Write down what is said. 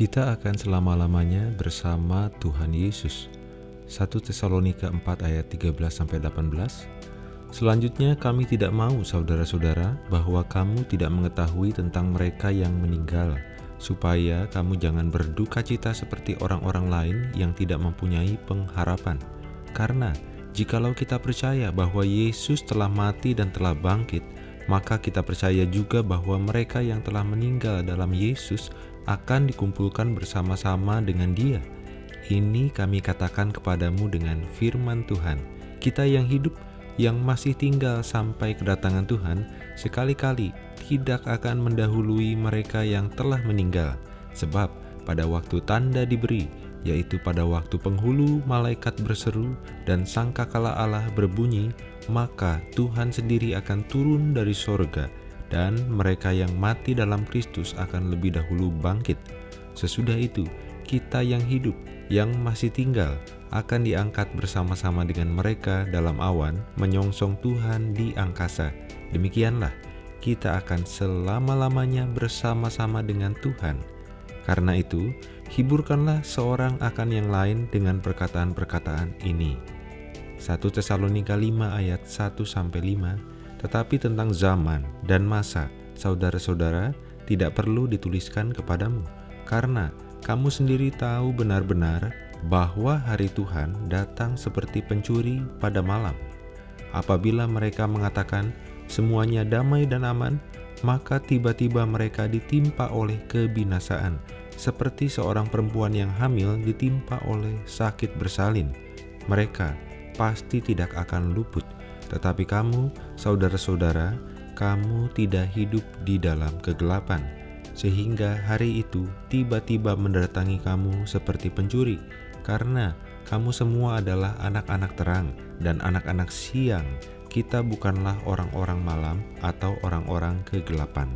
Kita akan selama-lamanya bersama Tuhan Yesus. 1 Tesalonika 4 ayat 13-18 Selanjutnya kami tidak mau saudara-saudara bahwa kamu tidak mengetahui tentang mereka yang meninggal supaya kamu jangan berduka cita seperti orang-orang lain yang tidak mempunyai pengharapan. Karena jikalau kita percaya bahwa Yesus telah mati dan telah bangkit, maka kita percaya juga bahwa mereka yang telah meninggal dalam Yesus akan dikumpulkan bersama-sama dengan Dia. Ini kami katakan kepadamu dengan firman Tuhan. Kita yang hidup, yang masih tinggal sampai kedatangan Tuhan, sekali-kali tidak akan mendahului mereka yang telah meninggal. Sebab pada waktu tanda diberi, yaitu pada waktu penghulu malaikat berseru dan sangkakala Allah berbunyi, maka Tuhan sendiri akan turun dari sorga dan mereka yang mati dalam Kristus akan lebih dahulu bangkit. Sesudah itu, kita yang hidup, yang masih tinggal, akan diangkat bersama-sama dengan mereka dalam awan, menyongsong Tuhan di angkasa. Demikianlah, kita akan selama-lamanya bersama-sama dengan Tuhan. Karena itu, hiburkanlah seorang akan yang lain dengan perkataan-perkataan ini. 1 Tesalonika 5 ayat 1-5 tetapi tentang zaman dan masa, saudara-saudara, tidak perlu dituliskan kepadamu, karena kamu sendiri tahu benar-benar bahwa hari Tuhan datang seperti pencuri pada malam. Apabila mereka mengatakan semuanya damai dan aman, maka tiba-tiba mereka ditimpa oleh kebinasaan, seperti seorang perempuan yang hamil ditimpa oleh sakit bersalin. Mereka pasti tidak akan luput tetapi kamu, saudara-saudara, kamu tidak hidup di dalam kegelapan, sehingga hari itu tiba-tiba mendatangi kamu seperti pencuri, karena kamu semua adalah anak-anak terang dan anak-anak siang. Kita bukanlah orang-orang malam atau orang-orang kegelapan.